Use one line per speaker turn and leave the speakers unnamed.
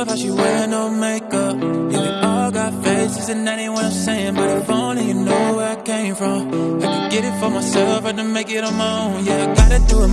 love how she wear no makeup. Yeah, we all got faces and that ain't what I'm saying. But if only you know where I came from. I could get it for myself, I had to make it on my own. Yeah, I gotta do it